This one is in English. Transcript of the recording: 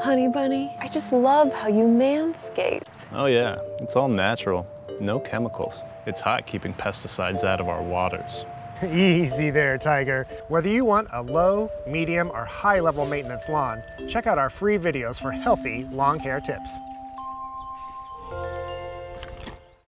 Honey Bunny, I just love how you manscape. Oh yeah, it's all natural. No chemicals. It's hot keeping pesticides out of our waters. Easy there, Tiger. Whether you want a low, medium, or high level maintenance lawn, check out our free videos for healthy long hair tips.